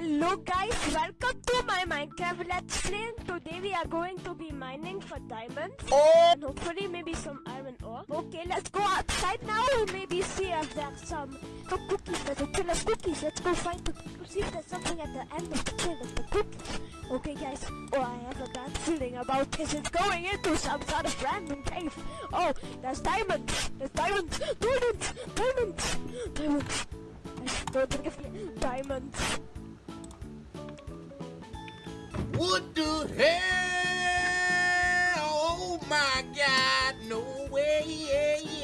Hello guys, welcome to my Minecraft Let's Play. Today we are going to be mining for diamonds and hopefully maybe some iron ore. Okay, let's go outside now and maybe see if there's some, some cookies. There's a kill of cookies. Let's go find the, see if there's something at the end of the kill of the cookies. Okay guys, oh I have a bad feeling about this. It's going into some sort of random cave. Oh, there's diamonds. There's diamonds. Diamonds. Diamonds. Diamonds. Don't forget diamonds. What the hell? Oh my God, no way.